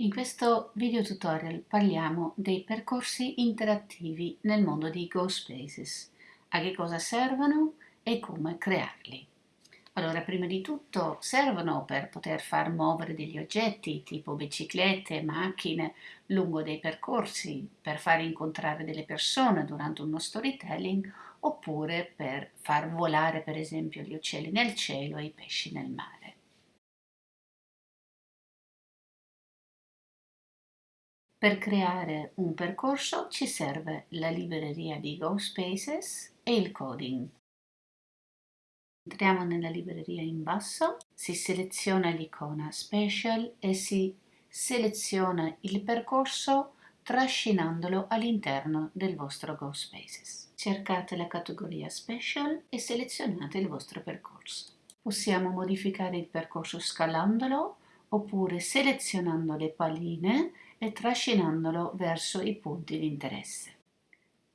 In questo video tutorial parliamo dei percorsi interattivi nel mondo di GoSpaces, a che cosa servono e come crearli. Allora, prima di tutto servono per poter far muovere degli oggetti tipo biciclette, macchine lungo dei percorsi, per far incontrare delle persone durante uno storytelling oppure per far volare per esempio gli uccelli nel cielo e i pesci nel mare. Per creare un percorso ci serve la libreria di GoSpaces e il coding. Entriamo nella libreria in basso, si seleziona l'icona Special e si seleziona il percorso trascinandolo all'interno del vostro GoSpaces. Cercate la categoria Special e selezionate il vostro percorso. Possiamo modificare il percorso scalandolo oppure selezionando le palline e trascinandolo verso i punti di interesse.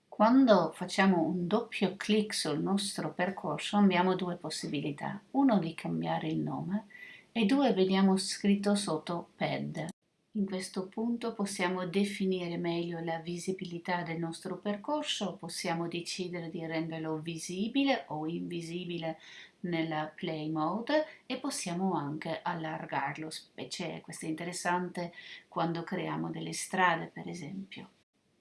Quando facciamo un doppio clic sul nostro percorso abbiamo due possibilità, uno di cambiare il nome e due vediamo scritto sotto PED. In questo punto possiamo definire meglio la visibilità del nostro percorso, possiamo decidere di renderlo visibile o invisibile nella play mode e possiamo anche allargarlo, specie questo è interessante quando creiamo delle strade per esempio.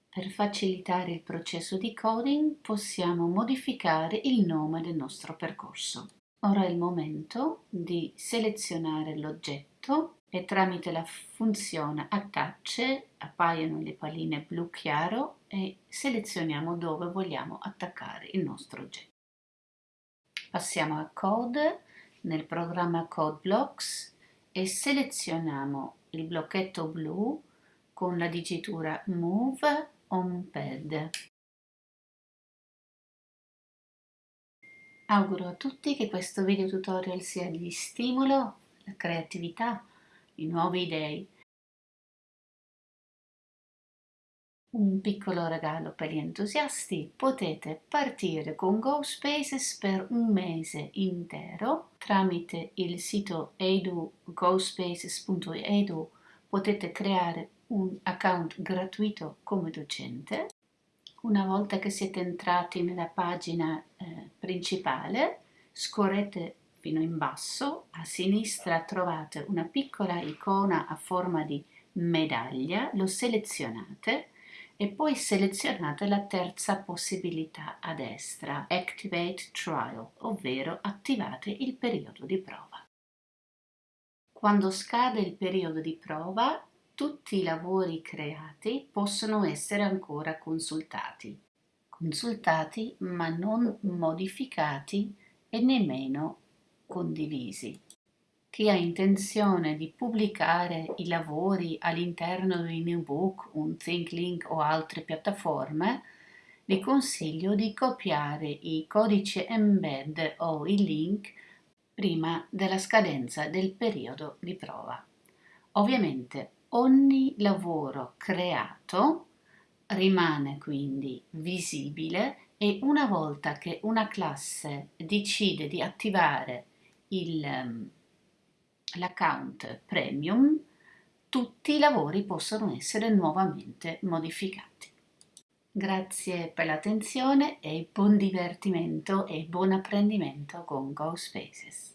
Per facilitare il processo di coding possiamo modificare il nome del nostro percorso. Ora è il momento di selezionare l'oggetto e tramite la funzione attach appaiono le palline blu chiaro e selezioniamo dove vogliamo attaccare il nostro oggetto. Passiamo a Code nel programma CodeBlocks e selezioniamo il blocchetto blu con la digitura Move on Pad. Auguro a tutti che questo video tutorial sia di stimolo, la creatività, di nuove idee un piccolo regalo per gli entusiasti, potete partire con GoSpaces per un mese intero tramite il sito edu gospaces.edu potete creare un account gratuito come docente. Una volta che siete entrati nella pagina eh, principale, scorrete fino in basso, a sinistra trovate una piccola icona a forma di medaglia, lo selezionate e poi selezionate la terza possibilità a destra, Activate Trial, ovvero attivate il periodo di prova. Quando scade il periodo di prova, tutti i lavori creati possono essere ancora consultati. Consultati ma non modificati e nemmeno condivisi chi ha intenzione di pubblicare i lavori all'interno di Newbook, un ThinkLink o altre piattaforme, vi consiglio di copiare i codici embed o i link prima della scadenza del periodo di prova. Ovviamente ogni lavoro creato rimane quindi visibile e una volta che una classe decide di attivare l'account premium, tutti i lavori possono essere nuovamente modificati. Grazie per l'attenzione e buon divertimento e buon apprendimento con GoSpaces.